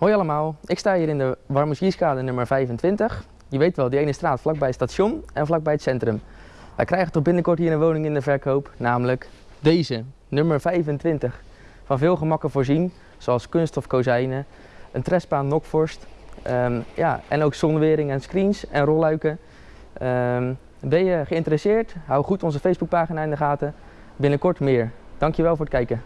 Hoi allemaal, ik sta hier in de Warmoesierskade nummer 25. Je weet wel, die ene straat vlakbij het station en vlakbij het centrum. Wij krijgen toch binnenkort hier een woning in de verkoop, namelijk deze, nummer 25. Van veel gemakken voorzien, zoals kunststof kozijnen, een trespaan nokvorst, um, ja, en ook zonwering en screens en rolluiken. Um, ben je geïnteresseerd? Hou goed onze Facebookpagina in de gaten. Binnenkort meer. Dankjewel voor het kijken.